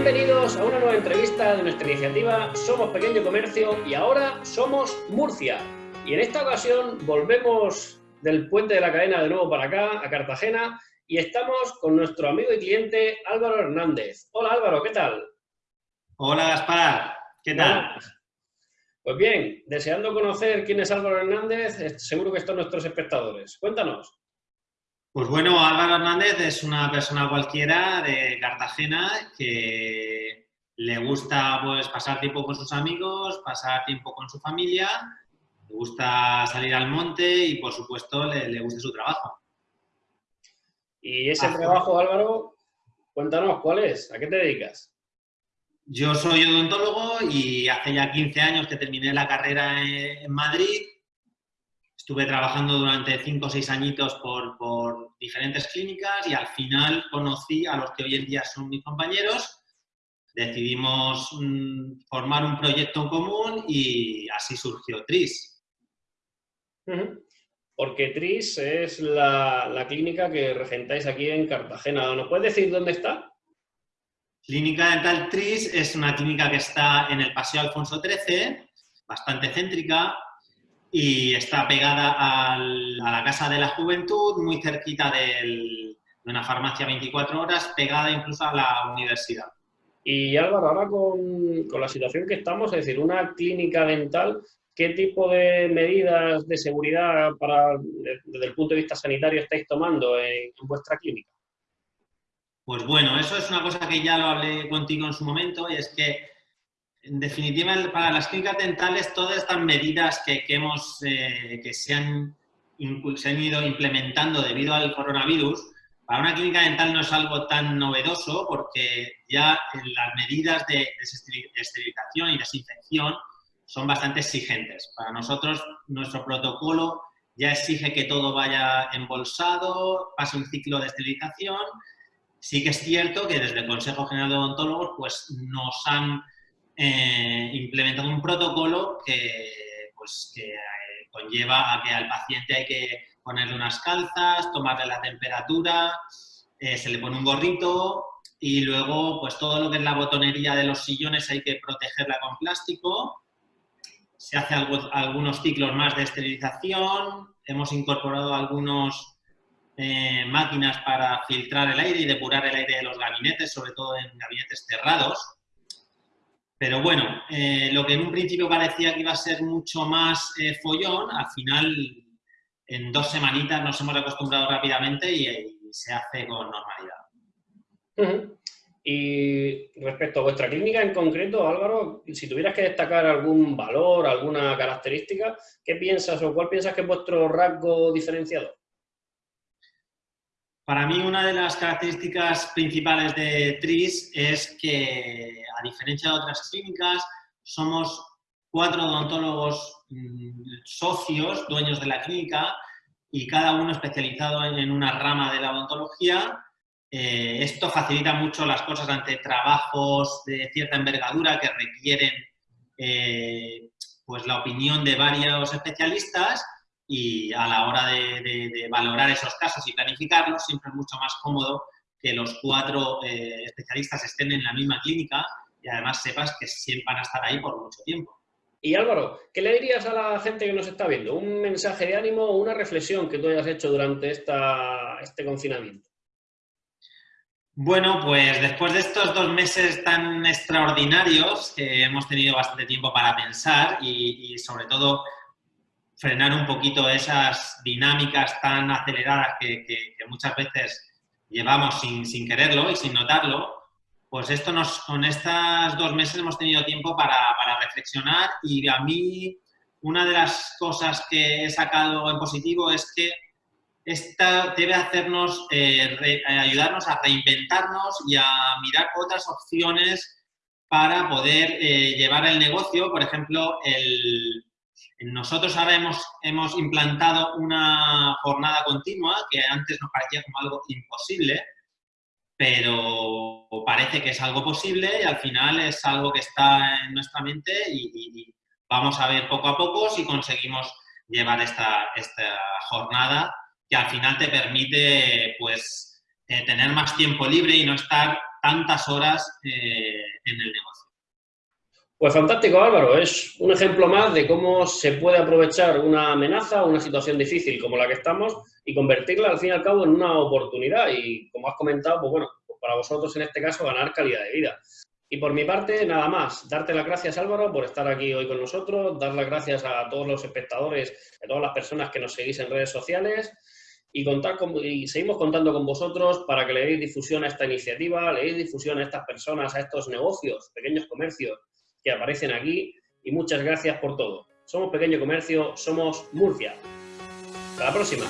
Bienvenidos a una nueva entrevista de nuestra iniciativa Somos Pequeño Comercio y ahora somos Murcia. Y en esta ocasión volvemos del puente de la cadena de nuevo para acá, a Cartagena, y estamos con nuestro amigo y cliente Álvaro Hernández. Hola Álvaro, ¿qué tal? Hola Gaspar, ¿qué tal? Pues bien, deseando conocer quién es Álvaro Hernández, seguro que están nuestros espectadores. Cuéntanos. Pues bueno, Álvaro Hernández es una persona cualquiera de Cartagena que le gusta pues, pasar tiempo con sus amigos, pasar tiempo con su familia, le gusta salir al monte y, por supuesto, le, gusta su trabajo. Y ese trabajo, Álvaro, cuéntanos, ¿cuál es? ¿A qué te dedicas? Yo soy odontólogo y hace ya 15 años que terminé la carrera en Madrid Estuve trabajando durante cinco o seis añitos por, diferentes clínicas y al final conocí a los que hoy en día son mis compañeros. Decidimos mm, formar un proyecto en común y así surgió TRIS. Porque TRIS es la, la, clínica que regentáis aquí en Cartagena. ¿Nos puedes decir dónde está? Clínica Dental TRIS es una clínica que está en el Paseo Alfonso XIII, bastante céntrica, y está pegada a la Casa de la Juventud, muy cerquita de una farmacia 24 horas, pegada incluso a la universidad. Y Álvaro, ahora con, con, la situación que estamos, es decir, una clínica dental, ¿qué tipo de medidas de seguridad para, desde el punto de vista sanitario estáis tomando en vuestra clínica? Pues bueno, eso es una cosa que ya lo hablé contigo en su momento y es que en definitiva, para las clínicas dentales, todas estas medidas que, hemos, eh, que se han, ido implementando debido al coronavirus, para una clínica dental no es algo tan novedoso porque ya las medidas de esterilización y desinfección son bastante exigentes. Para nosotros, nuestro protocolo ya exige que todo vaya embolsado, pase un ciclo de esterilización. Sí que es cierto que desde el Consejo General de Odontólogos pues, nos han eh, implementado un protocolo que, pues, que eh, conlleva a que al paciente hay que ponerle unas calzas, tomarle la temperatura, eh, se le pone un gorrito y luego pues todo lo que es la botonería de los sillones hay que protegerla con plástico. Se hace algunos ciclos más de esterilización, hemos incorporado algunas máquinas para filtrar el aire y depurar el aire de los gabinetes, sobre todo en gabinetes cerrados. Pero bueno, eh, lo que en un principio parecía que iba a ser mucho más eh, follón, al final en dos semanitas nos hemos acostumbrado rápidamente y, se hace con normalidad. Y respecto a vuestra clínica en concreto, Álvaro, si tuvieras que destacar algún valor, alguna característica, ¿qué piensas o cuál piensas que es vuestro rasgo diferenciador? Para mí una de las características principales de TRIS es que, a diferencia de otras clínicas, somos cuatro odontólogos mm, socios, dueños de la clínica, y cada uno especializado en una rama de la odontología. Eh, esto facilita mucho las cosas ante trabajos de cierta envergadura que requieren eh, pues la opinión de varios especialistas y a la hora de, valorar esos casos y planificarlos siempre es mucho más cómodo que los cuatro eh, especialistas estén en la misma clínica y además sepas que siempre van a estar ahí por mucho tiempo. Y Álvaro, ¿qué le dirías a la gente que nos está viendo? ¿Un mensaje de ánimo o una reflexión que tú hayas hecho durante esta, este confinamiento? Bueno, pues después de estos dos meses tan extraordinarios, que hemos tenido bastante tiempo para pensar y sobre todo frenar un poquito esas dinámicas tan aceleradas que, muchas veces llevamos sin, quererlo y sin notarlo, pues esto nos, con estos dos meses hemos tenido tiempo para, reflexionar y a mí una de las cosas que he sacado en positivo es que esta debe hacernos, eh, ayudarnos a reinventarnos y a mirar otras opciones para poder eh, llevar el negocio, por ejemplo, el, nosotros ahora hemos, hemos implantado una jornada continua que antes nos parecía como algo imposible, pero parece que es algo posible y al final es algo que está en nuestra mente y, vamos a ver poco a poco si conseguimos llevar esta, esta jornada que al final te permite pues eh, tener más tiempo libre y no estar tantas horas eh, en el negocio. Pues fantástico, Álvaro. Es un ejemplo más de cómo se puede aprovechar una amenaza o una situación difícil como la que estamos y convertirla, al fin y al cabo, en una oportunidad. Y como has comentado, pues bueno, pues para vosotros en este caso, ganar calidad de vida. Y por mi parte, nada más. Darte las gracias, Álvaro, por estar aquí hoy con nosotros. Dar las gracias a todos los espectadores, a todas las personas que nos seguís en redes sociales. Y, contar con, y seguimos contando con vosotros para que le deis difusión a esta iniciativa, le deis difusión a estas personas, a estos negocios, pequeños comercios que aparecen aquí y muchas gracias por todo. Somos Pequeño Comercio, somos Murcia. Hasta la próxima.